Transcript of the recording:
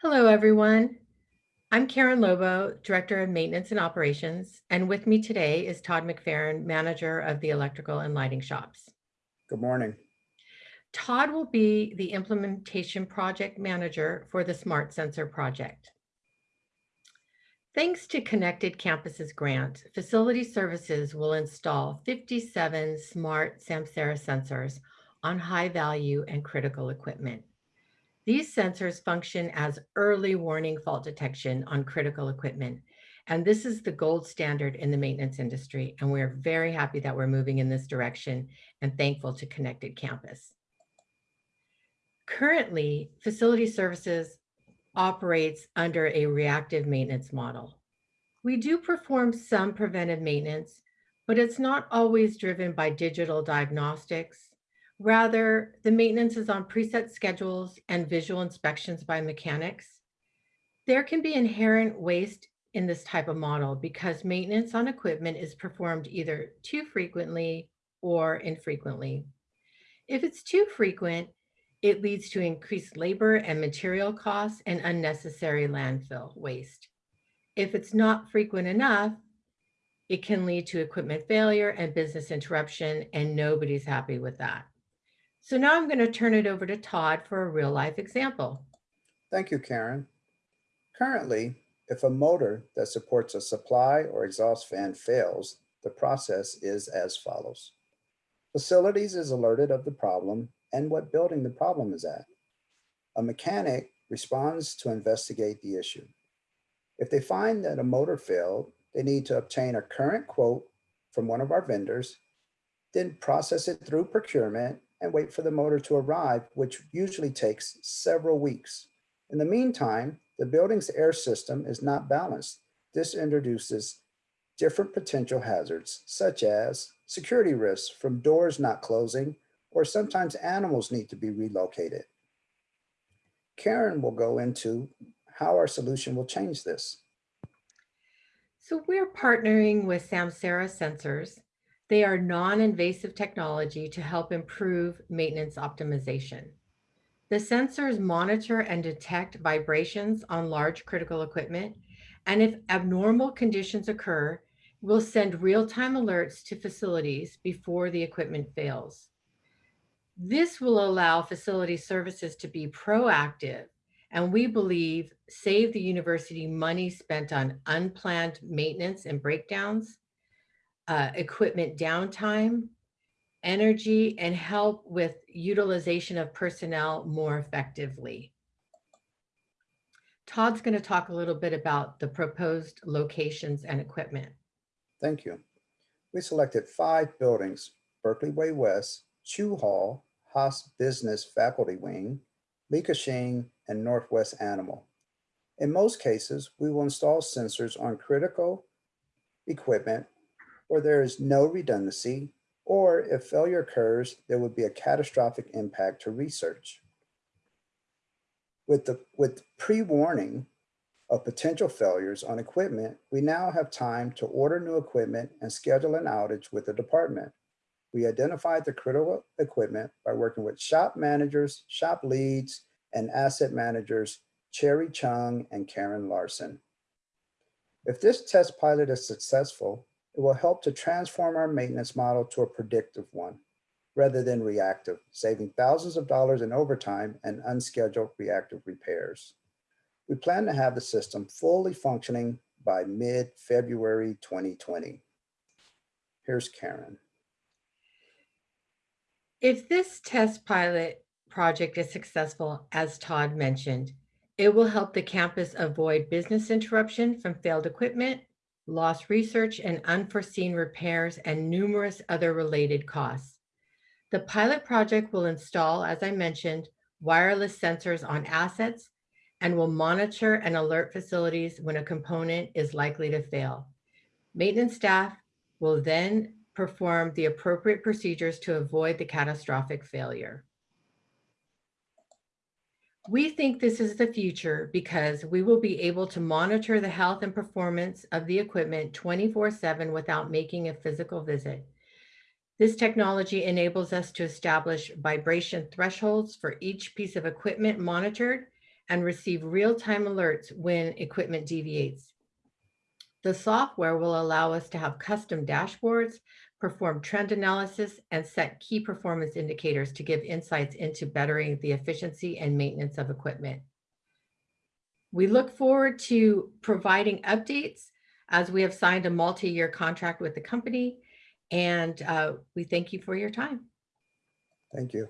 Hello, everyone. I'm Karen Lobo, Director of Maintenance and Operations, and with me today is Todd McFerrin, Manager of the Electrical and Lighting Shops. Good morning. Todd will be the Implementation Project Manager for the Smart Sensor Project. Thanks to Connected Campuses grant, Facility Services will install 57 smart Samsara sensors on high value and critical equipment. These sensors function as early warning fault detection on critical equipment. And this is the gold standard in the maintenance industry. And we're very happy that we're moving in this direction and thankful to Connected Campus. Currently, facility services operates under a reactive maintenance model. We do perform some preventive maintenance, but it's not always driven by digital diagnostics. Rather, the maintenance is on preset schedules and visual inspections by mechanics. There can be inherent waste in this type of model because maintenance on equipment is performed either too frequently or infrequently. If it's too frequent, it leads to increased labor and material costs and unnecessary landfill waste. If it's not frequent enough, it can lead to equipment failure and business interruption, and nobody's happy with that. So now I'm going to turn it over to Todd for a real life example. Thank you, Karen. Currently, if a motor that supports a supply or exhaust fan fails, the process is as follows. Facilities is alerted of the problem and what building the problem is at. A mechanic responds to investigate the issue. If they find that a motor failed, they need to obtain a current quote from one of our vendors, then process it through procurement and wait for the motor to arrive, which usually takes several weeks. In the meantime, the building's air system is not balanced. This introduces different potential hazards, such as security risks from doors not closing, or sometimes animals need to be relocated. Karen will go into how our solution will change this. So we're partnering with Samsara Sensors. They are non-invasive technology to help improve maintenance optimization. The sensors monitor and detect vibrations on large critical equipment, and if abnormal conditions occur, will send real-time alerts to facilities before the equipment fails. This will allow facility services to be proactive and we believe save the university money spent on unplanned maintenance and breakdowns, uh, equipment downtime, energy, and help with utilization of personnel more effectively. Todd's going to talk a little bit about the proposed locations and equipment. Thank you. We selected five buildings, Berkeley Way West, Chu Hall, Haas Business Faculty Wing, Li Ka-shing, and Northwest Animal. In most cases, we will install sensors on critical equipment where there is no redundancy, or if failure occurs, there would be a catastrophic impact to research. With, the, with pre-warning of potential failures on equipment, we now have time to order new equipment and schedule an outage with the department. We identified the critical equipment by working with shop managers, shop leads, and asset managers Cherry Chung and Karen Larson. If this test pilot is successful, it will help to transform our maintenance model to a predictive one rather than reactive, saving thousands of dollars in overtime and unscheduled reactive repairs. We plan to have the system fully functioning by mid-February 2020. Here's Karen. If this test pilot project is successful, as Todd mentioned, it will help the campus avoid business interruption from failed equipment, lost research and unforeseen repairs, and numerous other related costs. The pilot project will install, as I mentioned, wireless sensors on assets and will monitor and alert facilities when a component is likely to fail. Maintenance staff will then perform the appropriate procedures to avoid the catastrophic failure. We think this is the future because we will be able to monitor the health and performance of the equipment 24 seven without making a physical visit. This technology enables us to establish vibration thresholds for each piece of equipment monitored and receive real-time alerts when equipment deviates. The software will allow us to have custom dashboards, perform trend analysis, and set key performance indicators to give insights into bettering the efficiency and maintenance of equipment. We look forward to providing updates as we have signed a multi-year contract with the company, and uh, we thank you for your time. Thank you.